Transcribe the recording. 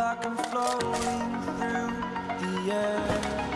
like I'm floating through the air.